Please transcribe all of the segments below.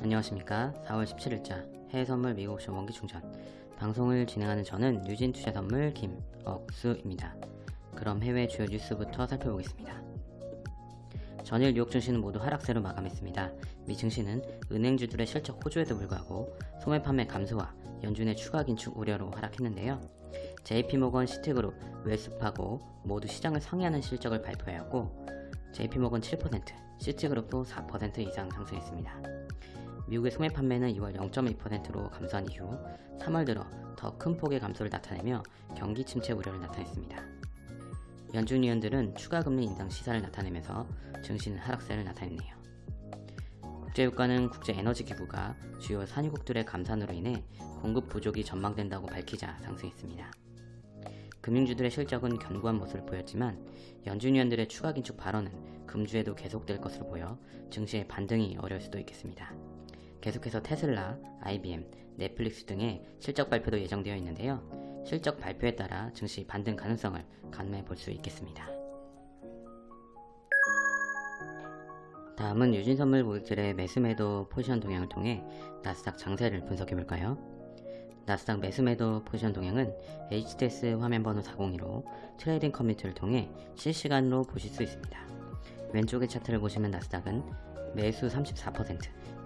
안녕하십니까? 4월 17일자 해외선물 미국 옵션 원기충전. 방송을 진행하는 저는 유진투자선물 김억수입니다. 그럼 해외 주요 뉴스부터 살펴보겠습니다. 전일 뉴욕 증시는 모두 하락세로 마감했습니다. 미 증시는 은행주들의 실적 호조에도 불구하고 소매 판매 감소와 연준의 추가 긴축 우려로 하락했는데요. JP모건 시트그룹 웰스파고 모두 시장을 상회하는 실적을 발표하였고 JP모건 7%, 시트그룹도 4% 이상 상승했습니다. 미국의 소매 판매는 2월 0.2%로 감소한 이후 3월 들어 더 큰 폭의 감소를 나타내며 경기 침체 우려를 나타냈습니다. 연준 위원들은 추가 금리 인상 시사를 나타내면서 증시는 하락세를 나타냈네요. 국제유가는 국제에너지기구가 주요 산유국들의 감산으로 인해 공급 부족이 전망된다고 밝히자 상승했습니다. 금융주들의 실적은 견고한 모습을 보였지만 연준 위원들의 추가 긴축 발언은 금주에도 계속될 것으로 보여 증시의 반등이 어려울 수도 있겠습니다. 계속해서 테슬라, IBM, 넷플릭스 등의 실적 발표도 예정되어 있는데요. 실적 발표에 따라 증시 반등 가능성을 가늠해 볼 수 있겠습니다. 다음은 유진선물 고객들의 매수매도 포지션 동향을 통해 나스닥 장세를 분석해 볼까요? 나스닥 매수매도 포지션 동향은 HTS 화면번호 402로 trading 커뮤니티를 통해 실시간으로 보실 수 있습니다. 왼쪽의 차트를 보시면 나스닥은 매수 34%,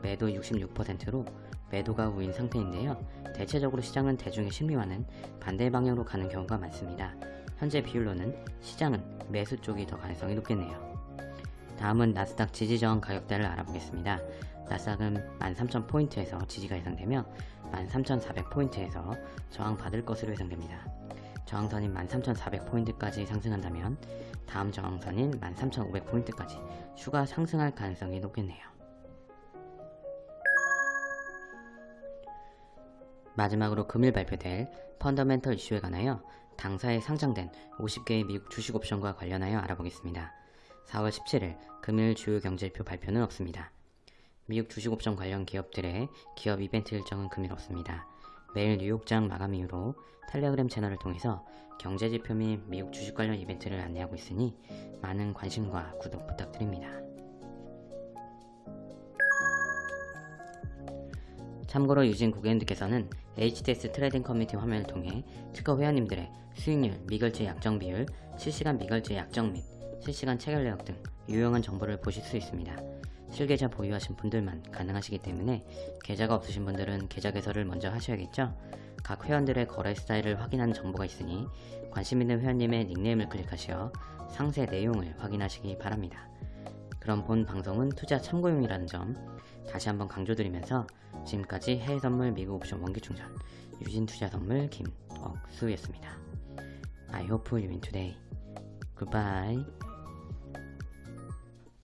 매도 66%로 매도가 우위인 상태인데요. 대체적으로 시장은 대중의 심리와는 반대 방향으로 가는 경우가 많습니다. 현재 비율로는 시장은 매수 쪽이 더 가능성이 높겠네요. 다음은 나스닥 지지저항 가격대를 알아보겠습니다. 나스닥은 13,000포인트에서 지지가 예상되며 13,400포인트에서 저항받을 것으로 예상됩니다. 저항선인 13,400포인트까지 상승한다면 다음 저항선인 13,500포인트까지 추가 상승할 가능성이 높겠네요. 마지막으로 금일 발표될 펀더멘털 이슈에 관하여 당사에 상장된 50개의 미국 주식 옵션과 관련하여 알아보겠습니다. 4월 17일 금일 주요 경제지표 발표는 없습니다. 미국 주식 옵션 관련 기업들의 기업 이벤트 일정은 금일 없습니다. 매일 뉴욕장 마감 이후로 텔레그램 채널을 통해서 경제지표 및 미국 주식 관련 이벤트를 안내하고 있으니 많은 관심과 구독 부탁드립니다. 참고로 유진 고객님들께서는 HTS trading 커뮤니티 화면을 통해 특허 회원님들의 수익률, 미결제 약정 비율, 실시간 미결제 약정 및 실시간 체결 내역 등 유용한 정보를 보실 수 있습니다. 실계좌 보유하신 분들만 가능하시기 때문에 계좌가 없으신 분들은 계좌 개설을 먼저 하셔야겠죠? 각 회원들의 거래 스타일을 확인하는 정보가 있으니 관심 있는 회원님의 닉네임을 클릭하시어 상세 내용을 확인하시기 바랍니다. 그럼 본 방송은 투자 참고용이라는 점 다시 한번 강조드리면서 지금까지 해외선물 미국 옵션 원기충전 유진투자선물 김억수였습니다. I hope you win today. Goodbye.